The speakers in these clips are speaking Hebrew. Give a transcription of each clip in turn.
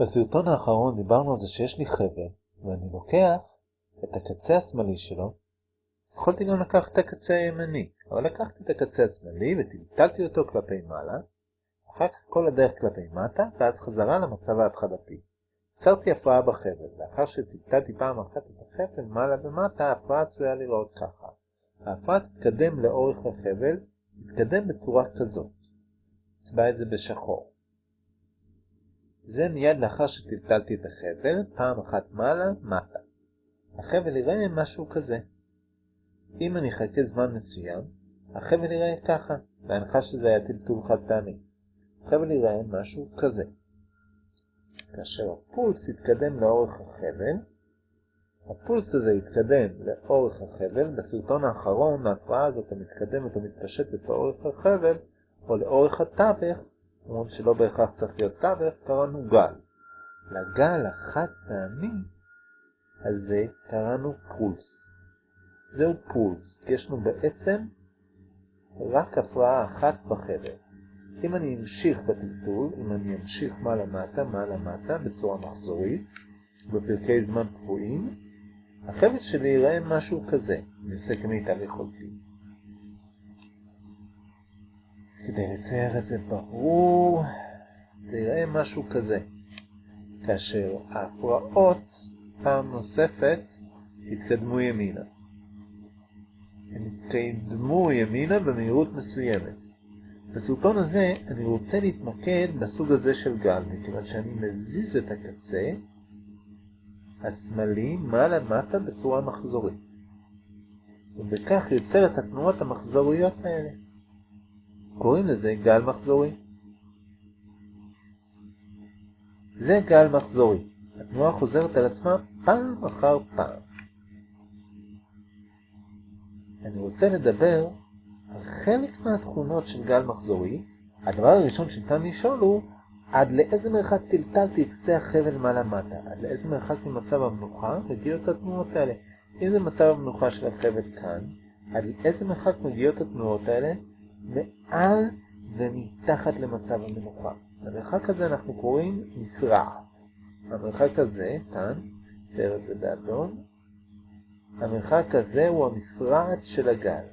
בסרטון האחרון דיברנו על זה שיש לי חבל, ואני לוקח את הקצה השמאלי שלו, יכולתי גם לקחת את הקצה הימני, אבל לקחתי את הקצה השמאלי וטלטלתי אותו כלפי מעלה, אחר כך כל הדרך כלפי מטה, ואז חזרה למצב ההתחלתי. יצרתי הפרעה בחבל, לאחר שטלטלתי פעם אחת את החבל מעלה ומטה, ההפרעה עשויה לראות ככה. ההפרעה תתקדם לאורך החבל, תתקדם בצורה כזאת. נצבע את זה בשחור. זה מיד לאחר שטלטלתי את החבל, פעם אחת מעלה, מטה. החבל יראה משהו כזה. אם אני אחכה זמן מסוים, החבל יראה ככה, בהנחה שזה היה טלטול חד פעמי. החבל יראה משהו כזה. כאשר הפולס יתקדם לאורך החבל, הפולס הזה יתקדם לאורך החבל, בסרטון האחרון ההפרעה הזאת המתקדמת ומתפשטת לאורך החבל, או לאורך התווך, אומרים שלא בהכרח צריך להיות תווך, קראנו גל. לגל החד פעמי הזה קראנו פולס. זהו פולס, כי יש לנו בעצם רק הפרעה אחת בחבל. אם אני אמשיך בטלטול, אם אני אמשיך מעלה מטה, מעלה מטה, בצורה מחזורית, בפרקי זמן קבועים, החבל שלי ייראה משהו כזה. אני עושה כמיטב יכולתי. כדי לצייר את זה ברור, זה ייראה משהו כזה. כאשר ההפרעות פעם נוספת יתקדמו ימינה. הם יתקדמו ימינה במהירות מסוימת. בסרטון הזה אני רוצה להתמקד בסוג הזה של גל, מכיוון שאני מזיז את הקצה השמאלי מעלה מטה בצורה מחזורית. ובכך יוצר את התנועות המחזוריות האלה. קוראים לזה גל מחזורי. זה גל מחזורי. התנועה חוזרת על עצמה פעם אחר פעם. אני רוצה לדבר על חלק מהתכונות של גל מחזורי. הדבר הראשון שניתן לשאול הוא עד לאיזה מרחק טלטלתי את קצה החבל מעלה מטה? עד לאיזה מרחק ממצב המנוחה מגיעות התנועות האלה? אם זה מצב המנוחה של החבל כאן, עד לאיזה מרחק מגיעות התנועות האלה? מעל ומתחת למצב המנוחה. למרחק הזה אנחנו קוראים מסרעת. המרחק הזה, כאן, צייר את זה באדום, המרחק הזה הוא המסרעת של הגל.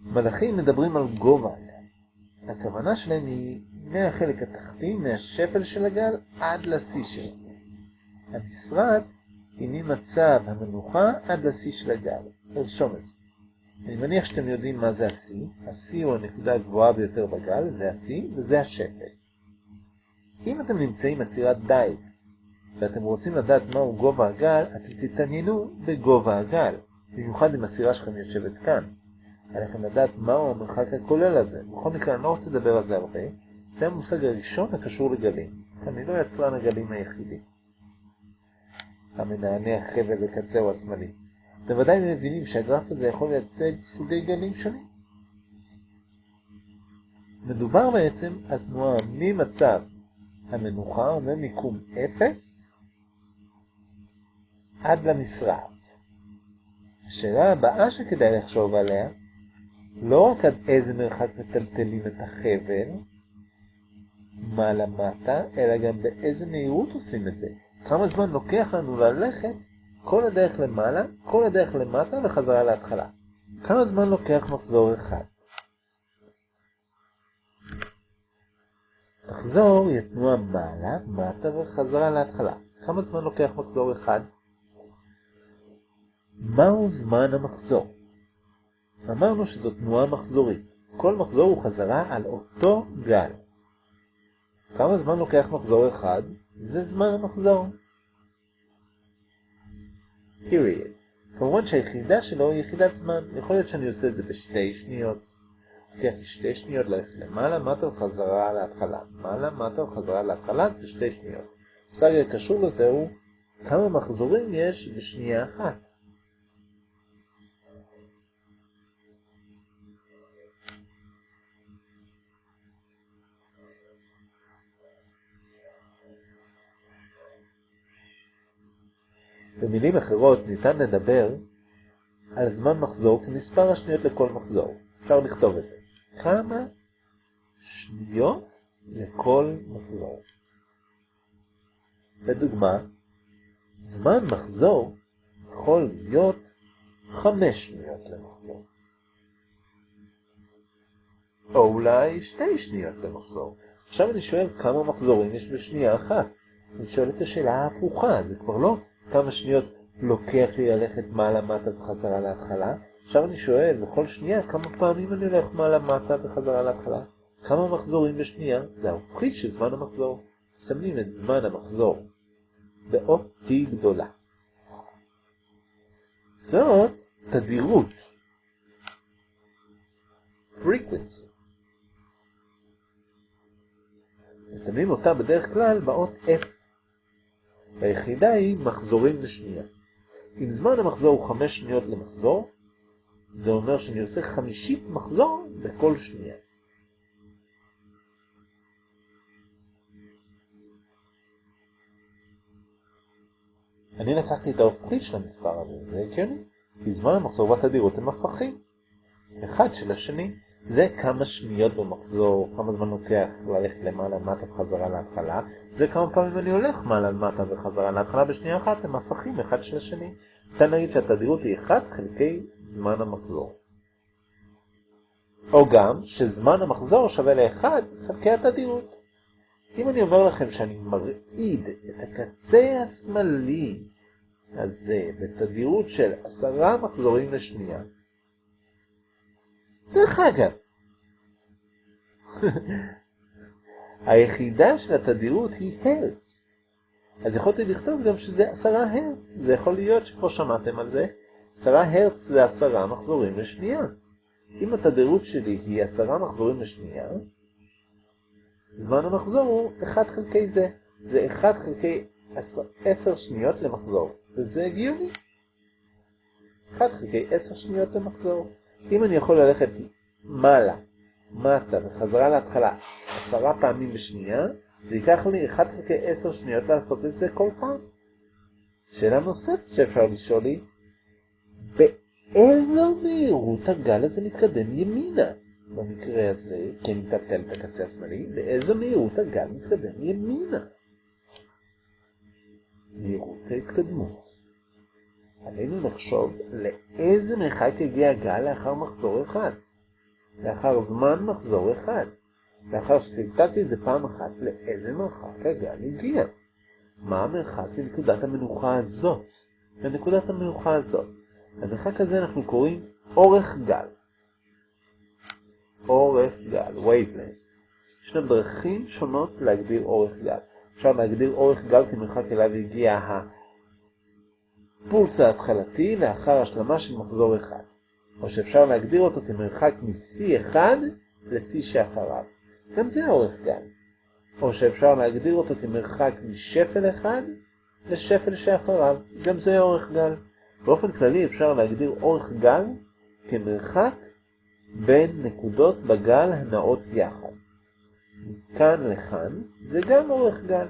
מלאכים מדברים על גובה הגל. הכוונה שלהם היא מהחלק התחתי, מהשפל של הגל, עד לשיא שלו. המשרד היא ממצב המנוחה עד לשיא של הגל. נרשום את זה. אני מניח שאתם יודעים מה זה השיא. השיא הוא הנקודה הגבוהה ביותר בגל, זה השיא וזה השפל. אם אתם נמצאים בסירת דייג ואתם רוצים לדעת מהו גובה הגל, אתם תתעניינו בגובה הגל. במיוחד אם הסירה שלכם יושבת כאן. עליכם לדעת מהו המרחק הכולל הזה. בכל מקרה, אני לא רוצה לדבר על זה הרבה. זה המושג הראשון הקשור לגלים. אני לא יצרן הגלים היחידי. המנענע החבל בקצהו השמאלי. אתם ודאי מבינים שהגרף הזה יכול לייצג סוגי גלים שונים. מדובר בעצם על תנועה ממצב המנוחה ממיקום 0 עד למשרעת. השאלה הבאה שכדאי לחשוב עליה לא רק עד איזה מרחק מטלטלים את החבל מעלה מטה, אלא גם באיזה מהירות עושים את זה. כמה זמן לוקח לנו ללכת כל הדרך למעלה, כל הדרך למטה וחזרה להתחלה. כמה זמן לוקח מחזור אחד? מחזור היא תנועה מעלה, מטה וחזרה להתחלה. כמה זמן לוקח מחזור אחד? מהו זמן המחזור? אמרנו שזו תנועה מחזורית. כל מחזור הוא חזרה על אותו גל. כמה זמן לוקח מחזור אחד? זה זמן המחזור. period. כמובן שהיחידה שלו היא יחידת זמן. יכול להיות שאני עושה את זה בשתי שניות. לוקח לי שתי שניות ללכת למעלה, מטה וחזרה להתחלה. מעלה, מטה וחזרה להתחלה זה שתי שניות. המושג הקשור לזה הוא כמה מחזורים יש בשנייה אחת. במילים אחרות ניתן לדבר על זמן מחזור כמספר השניות לכל מחזור. אפשר לכתוב את זה. כמה שניות לכל מחזור. לדוגמה, זמן מחזור יכול להיות חמש שניות למחזור. או אולי שתי שניות למחזור. עכשיו אני שואל כמה מחזורים יש בשנייה אחת. אני שואל את השאלה ההפוכה, זה כבר לא כמה שניות לוקח לי ללכת מעלה מטה וחזרה להתחלה. עכשיו אני שואל בכל שנייה כמה פעמים אני הולך מעלה מטה וחזרה להתחלה. כמה מחזורים בשנייה? זה ההופכי של זמן המחזור. מסמנים את זמן המחזור באות T גדולה. זאת תדירות. frequency. מסמנים אותה בדרך כלל באות F. היחידה היא מחזורים לשנייה. אם זמן המחזור הוא 5 שניות למחזור, זה אומר שאני עושה חמישית מחזור בכל שנייה. אני לקחתי את ההופכית של המספר הזה, זה הגיוני, כי זמן המחזור והתדירות הם הפכים. אחד של השני. זה כמה שניות במחזור, כמה זמן לוקח ללכת למעלה מטה וחזרה להתחלה, זה כמה פעמים אני הולך מעלה מטה וחזרה להתחלה בשנייה אחת, הם הפכים אחד של השני. ניתן להגיד שהתדירות היא 1 חלקי זמן המחזור. או גם שזמן המחזור שווה ל-1 חלקי התדירות. אם אני אומר לכם שאני מרעיד את הקצה השמאלי הזה בתדירות של עשרה מחזורים לשנייה, דרך אגב, היחידה של התדירות היא הרץ. אז יכולתי לכתוב גם שזה עשרה הרץ. זה יכול להיות שכבר שמעתם על זה. עשרה הרץ זה עשרה מחזורים לשנייה. אם התדירות שלי היא עשרה מחזורים לשנייה, זמן המחזור הוא 1 חלקי זה. זה 1 חלקי 10 שניות למחזור, וזה הגיוני. 1 חלקי 10 שניות למחזור. אם אני יכול ללכת מעלה, מטה וחזרה להתחלה עשרה פעמים בשנייה, זה ייקח לי 1 חלקי 10 שניות לעשות את זה כל פעם. שאלה נוספת שאפשר לשאול היא, באיזו מהירות הגל הזה מתקדם ימינה? במקרה הזה, כן נטלטל את הקצה השמאלי, באיזו מהירות הגל מתקדם ימינה? מהירות ההתקדמות. עלינו לחשוב לאיזה מרחק יגיע הגל לאחר מחזור אחד. לאחר זמן מחזור אחד. לאחר שטלטלתי את זה פעם אחת, לאיזה מרחק הגל הגיע. מה המרחק לנקודת המנוחה הזאת? לנקודת המנוחה הזאת. למרחק הזה אנחנו קוראים אורך גל. אורך גל, waveland. ישנן דרכים שונות להגדיר אורך גל. אפשר להגדיר אורך גל כמרחק אליו הגיע הפולס ההתחלתי לאחר השלמה של מחזור אחד. או שאפשר להגדיר אותו כמרחק מ-C1 ל-C שאחריו. גם זה אורך גל. או שאפשר להגדיר אותו כמרחק משפל אחד לשפל שאחריו. גם זה אורך גל. באופן כללי אפשר להגדיר אורך גל כמרחק בין נקודות בגל הנעות יחד. מכאן לכאן זה גם אורך גל.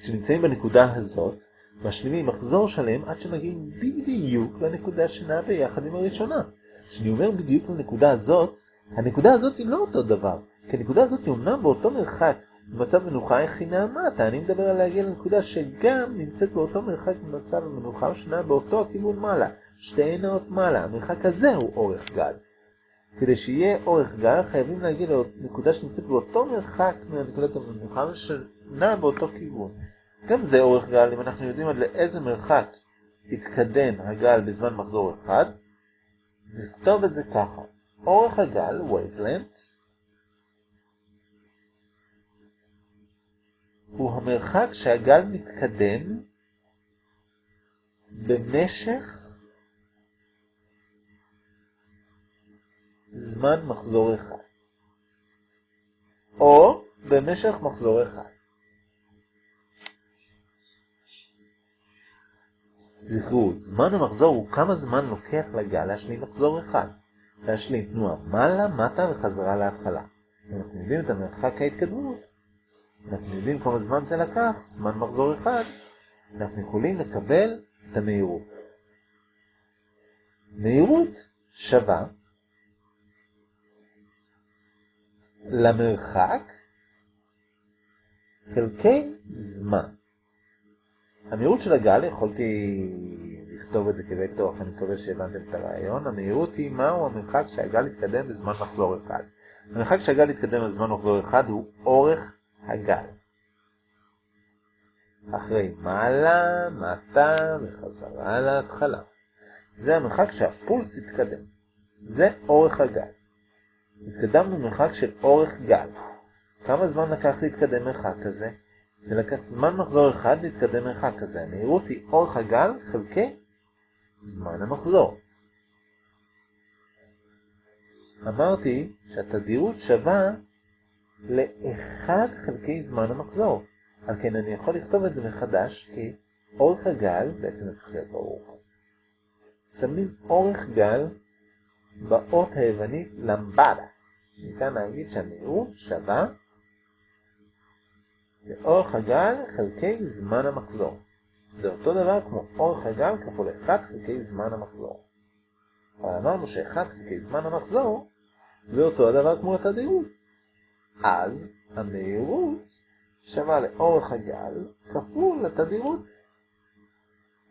כשנמצאים בנקודה הזאת, משלימים מחזור שלם עד שמגיעים בדיוק לנקודה שנעה ביחד עם הראשונה. כשאני אומר בדיוק לנקודה הזאת, הנקודה הזאת היא לא אותו דבר, כי הנקודה הזאת היא אומנם באותו מרחק במצב מנוחה איך היא נעמתה, אני מדבר על להגיע לנקודה שגם נמצאת באותו מרחק במצב המנוחה או שנעה באותו הכיוון מעלה, שתי נעות מעלה, המרחק הזה הוא אורך גל. כדי שיהיה אורך גל חייבים להגיע לנקודה שנמצאת באותו מרחק מהנקודת המנוחה ושנעה באותו כיוון. גם זה אורך גל, אם אנחנו יודעים עד לאיזה מרחק התקדם הגל בזמן מחזור אחד, נכתוב את זה ככה. אורך הגל, wavelength, הוא המרחק שהגל מתקדם במשך זמן מחזור אחד. או במשך מחזור אחד. זכרו, זמן המחזור הוא כמה זמן לוקח לגל להשלים מחזור אחד. להשלים תנועה מעלה, מטה וחזרה להתחלה. אנחנו יודעים את המרחק ההתקדמות. אנחנו יודעים כמה זמן זה לקח, זמן מחזור אחד. אנחנו יכולים לקבל את המהירות. מהירות שווה למרחק חלקי זמן. המהירות של הגל, יכולתי לכתוב את זה כוקטור, אך אני מקווה שהבנתם את הרעיון. המהירות היא מהו המרחק שהגל יתקדם בזמן מחזור אחד. המרחק שהגל יתקדם בזמן מחזור אחד הוא אורך הגל. אחרי מעלה, מטה וחזרה להתחלה. זה המרחק שהפולס יתקדם. זה אורך הגל. התקדמנו מרחק של אורך גל. כמה זמן לקח להתקדם מרחק כזה? זה לקח זמן מחזור אחד להתקדם מרחק כזה. המהירות היא אורך הגל חלקי זמן המחזור. אמרתי שהתדירות שווה ל-1 חלקי זמן המחזור. על כן אני יכול לכתוב את זה מחדש כי אורך הגל, בעצם זה צריך להיות ברור. שמים אורך גל באות היוונית למבדה. ניתן להגיד שהמהירות שווה לאורך הגל חלקי זמן המחזור. זה אותו דבר כמו אורך הגל כפול 1 חלקי זמן המחזור. אבל אמרנו ש-1 חלקי זמן המחזור זה אותו הדבר כמו התדירות. אז המהירות שווה לאורך הגל כפול לתדירות.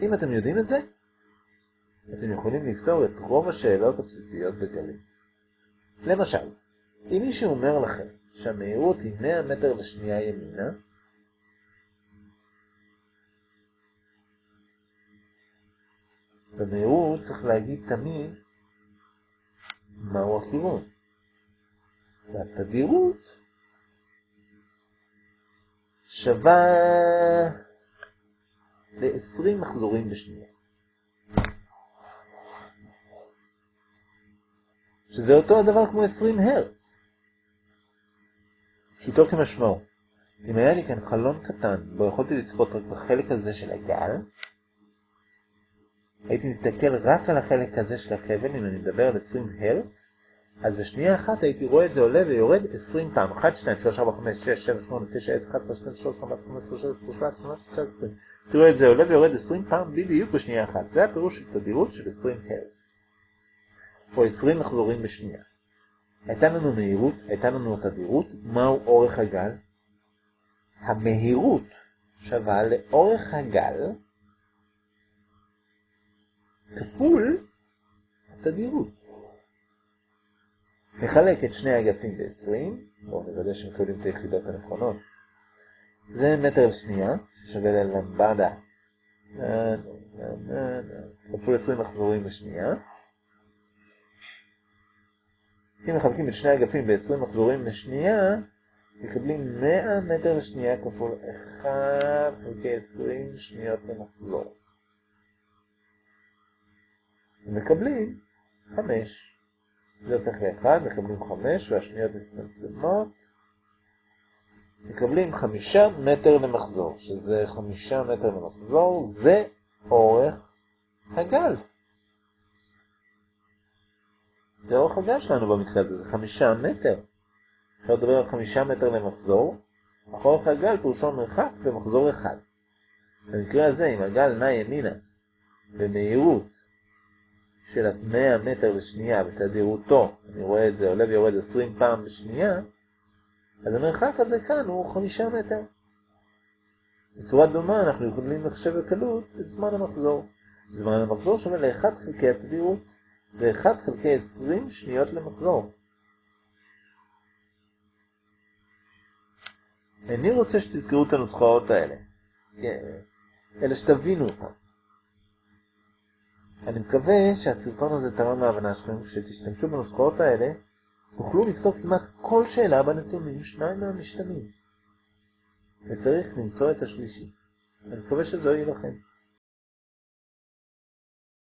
אם אתם יודעים את זה, אתם יכולים לפתור את רוב השאלות הבסיסיות בגלים. למשל, אם מישהו אומר לכם שהמהירות היא 100 מטר לשנייה ימינה, במהירות צריך להגיד תמיד מהו הכיוון. והתדירות שווה ל-20 מחזורים בשנייה. שזה אותו הדבר כמו 20 הרץ. פשוטו כמשמעו. אם היה לי כאן חלון קטן, בו יכולתי לצפות רק בחלק הזה של הגל, הייתי מסתכל רק על החלק הזה של החבל, אם אני מדבר על 20 הרץ, אז בשנייה אחת הייתי רואה את זה עולה ויורד 20 פעם. 1, 2, 3, 4, 5, 6, 7, 8, 9, 10, 11, 12, 13, 14, 15, 16, 17, 18, 19. תראו את זה עולה ויורד 20 פעם בדיוק בשנייה אחת. זה הפירוש של תדירות של 20 הרץ. או 20 מחזורים בשנייה. הייתה לנו מהירות, הייתה לנו תדירות, מהו אורך הגל? המהירות שווה לאורך הגל כפול התדירות. נחלק את שני אגפים ב-20, בואו נוודא שמקבלים את היחידות הנכונות. זה מטר לשנייה, ששווה ללמבדה, כפול 20 מחזורים בשנייה. אם מחלקים את שני אגפים ב-20 מחזורים לשנייה, מקבלים 100 מטר לשנייה כפול 1 חלקי 20 שניות למחזור. מקבלים 5. זה הופך ל-1, מקבלים 5 והשניות מצטמצמות. מקבלים 5 מטר למחזור, שזה 5 מטר למחזור, זה אורך הגל. זה אורך הגל שלנו במקרה הזה, זה 5 מטר. אפשר לדבר על 5 מטר למחזור, אך אורך הגל פירושו מרחק במחזור אחד. במקרה הזה, אם הגל נע ימינה במהירות של 100 מטר לשנייה בתדירותו, אני רואה את זה עולה ויורד 20 פעם בשנייה, אז המרחק הזה כאן הוא 5 מטר. בצורה דומה אנחנו יכולים לחשב בקלות את זמן המחזור. זמן המחזור שווה ל-1 חלקי התדירות, ו-1 חלקי 20 שניות למחזור. אני רוצה שתזכרו את הנוסחאות האלה. כן, אלה שתבינו אותן. אני מקווה שהסרטון הזה תרם להבנה שלכם, כשתשתמשו בנוסחאות האלה, תוכלו לפתור כמעט כל שאלה בנתונים שניים מהמשתנים. וצריך למצוא את השלישי. אני מקווה שזה יהיה לכם.